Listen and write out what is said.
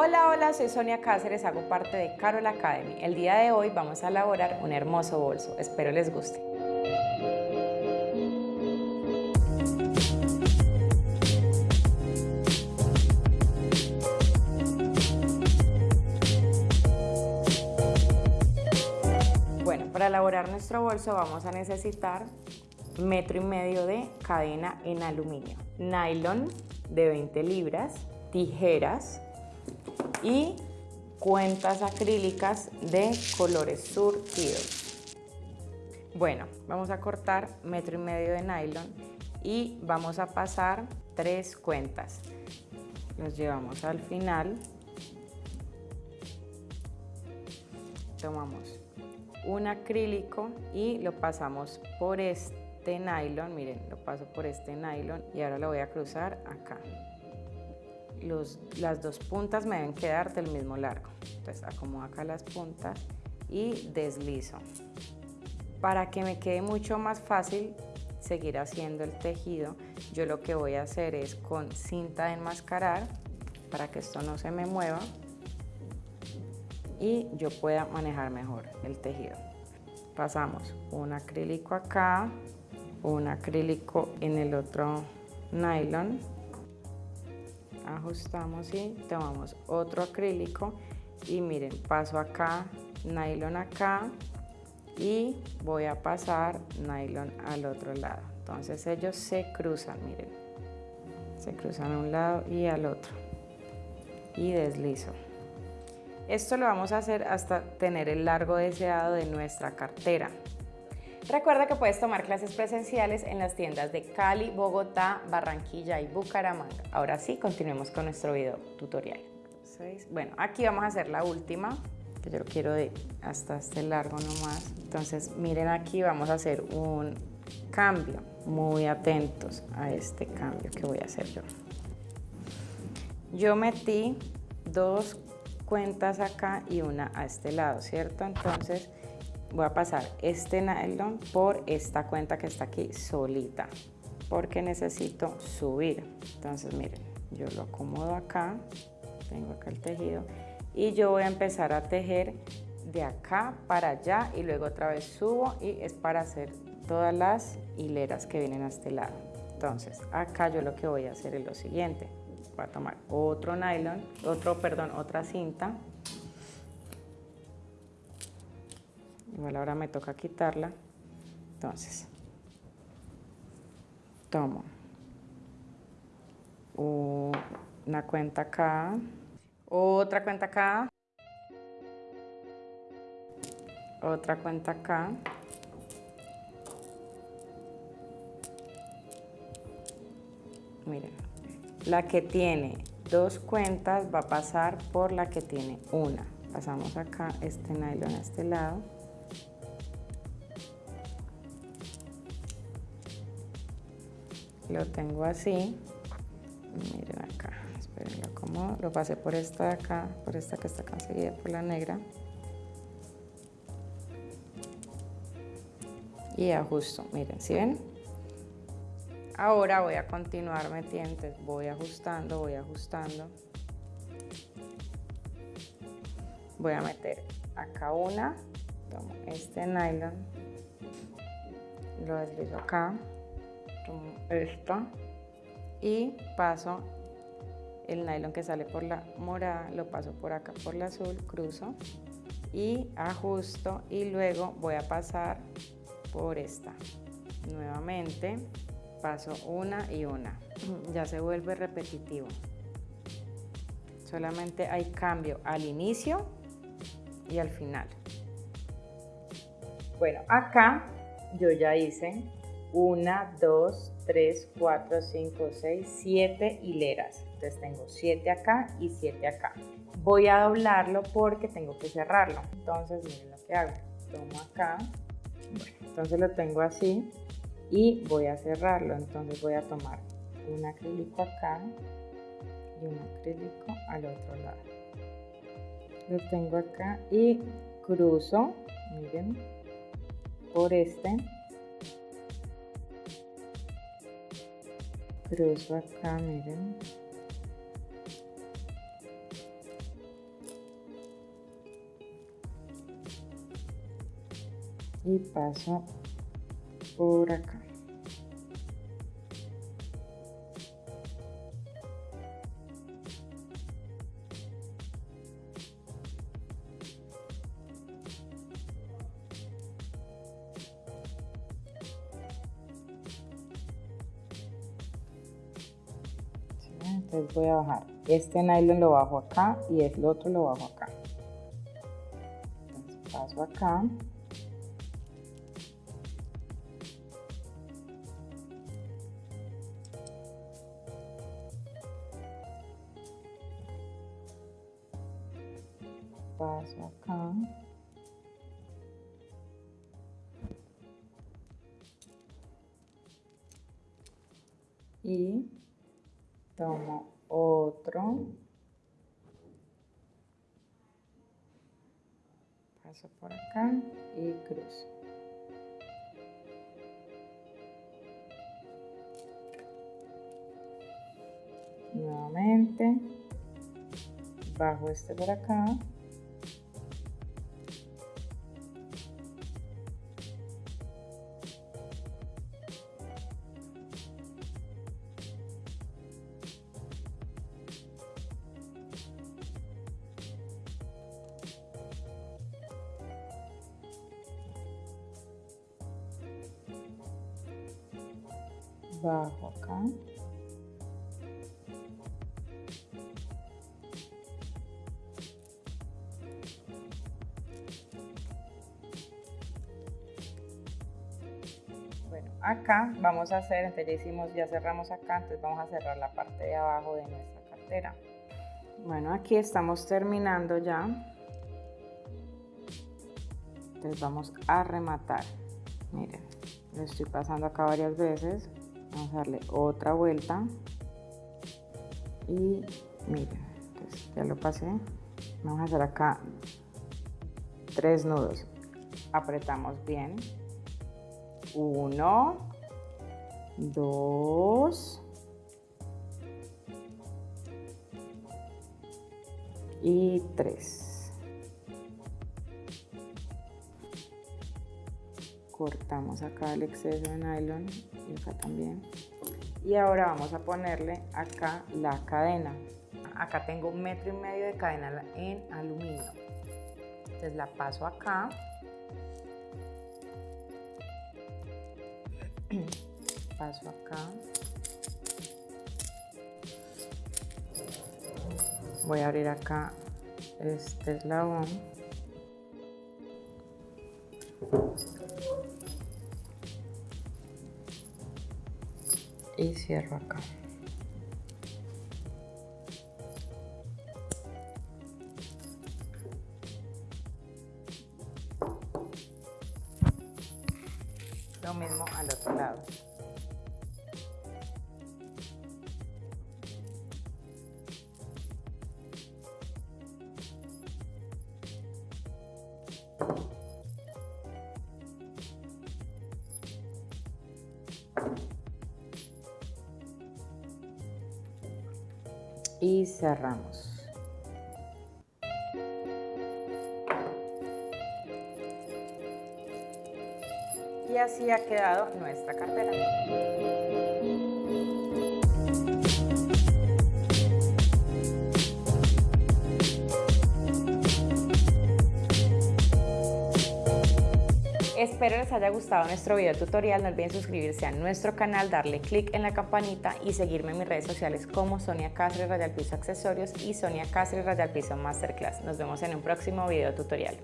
Hola, hola, soy Sonia Cáceres, hago parte de Carol Academy. El día de hoy vamos a elaborar un hermoso bolso, espero les guste. Bueno, para elaborar nuestro bolso vamos a necesitar metro y medio de cadena en aluminio, nylon de 20 libras, tijeras, y cuentas acrílicas de colores surtidos. Bueno, vamos a cortar metro y medio de nylon y vamos a pasar tres cuentas. Los llevamos al final. Tomamos un acrílico y lo pasamos por este nylon, miren, lo paso por este nylon y ahora lo voy a cruzar acá las dos puntas me deben quedar del mismo largo. Entonces acomodo acá las puntas y deslizo. Para que me quede mucho más fácil seguir haciendo el tejido, yo lo que voy a hacer es con cinta de enmascarar para que esto no se me mueva y yo pueda manejar mejor el tejido. Pasamos un acrílico acá, un acrílico en el otro nylon ajustamos y tomamos otro acrílico y miren, paso acá, nylon acá y voy a pasar nylon al otro lado. Entonces ellos se cruzan, miren, se cruzan a un lado y al otro y deslizo. Esto lo vamos a hacer hasta tener el largo deseado de nuestra cartera. Recuerda que puedes tomar clases presenciales en las tiendas de Cali, Bogotá, Barranquilla y Bucaramanga. Ahora sí, continuemos con nuestro video tutorial. Bueno, aquí vamos a hacer la última, que yo lo quiero de hasta este largo nomás. Entonces, miren aquí, vamos a hacer un cambio. Muy atentos a este cambio que voy a hacer yo. Yo metí dos cuentas acá y una a este lado, ¿cierto? Entonces, voy a pasar este nylon por esta cuenta que está aquí solita porque necesito subir. Entonces miren yo lo acomodo acá tengo acá el tejido y yo voy a empezar a tejer de acá para allá y luego otra vez subo y es para hacer todas las hileras que vienen a este lado. Entonces acá yo lo que voy a hacer es lo siguiente. Voy a tomar otro nylon otro perdón otra cinta igual ahora me toca quitarla. Entonces tomo una cuenta acá otra cuenta acá otra cuenta acá. Miren la que tiene dos cuentas va a pasar por la que tiene una. Pasamos acá este nylon a este lado lo tengo así. Miren acá esperen lo lo pasé por esta de acá por esta que está conseguida por la negra. Y ajusto miren si ven ahora voy a continuar metiendo voy ajustando voy ajustando. Voy a meter acá una tomo este nylon lo deslizo acá esta y paso el nylon que sale por la morada, lo paso por acá por la azul, cruzo y ajusto y luego voy a pasar por esta. Nuevamente paso una y una. Ya se vuelve repetitivo. Solamente hay cambio al inicio y al final. Bueno, acá yo ya hice 1, 2, 3, 4, 5, 6, 7 hileras. Entonces tengo 7 acá y 7 acá. Voy a doblarlo porque tengo que cerrarlo. Entonces miren lo que hago. Tomo acá. entonces lo tengo así y voy a cerrarlo. Entonces voy a tomar un acrílico acá y un acrílico al otro lado. Lo tengo acá y cruzo, miren, por este cruz acá, miren. Y paso por acá. Entonces voy a bajar. Este nylon lo bajo acá y el otro lo bajo acá. Paso acá. Paso acá. Y tomo otro, paso por acá y cruzo. Nuevamente, bajo este por acá bajo acá. Bueno acá vamos a hacer entonces ya hicimos ya cerramos acá entonces vamos a cerrar la parte de abajo de nuestra cartera. Bueno aquí estamos terminando ya. Entonces vamos a rematar. Miren lo estoy pasando acá varias veces vamos a darle otra vuelta. Y miren pues ya lo pasé. Vamos a hacer acá tres nudos. Apretamos bien. Uno dos y tres cortamos acá el exceso de nylon y acá también. Y ahora vamos a ponerle acá la cadena. Acá tengo un metro y medio de cadena en aluminio. Entonces la paso acá. Paso acá. Voy a abrir acá este eslabón y cierro acá. Lo mismo al otro lado. Y cerramos. Y así ha quedado nuestra cartera. Espero les haya gustado nuestro video tutorial, no olviden suscribirse a nuestro canal, darle click en la campanita y seguirme en mis redes sociales como Sonia Cáceres Radial Piso Accesorios y Sonia Cáceres Radial Piso Masterclass. Nos vemos en un próximo video tutorial.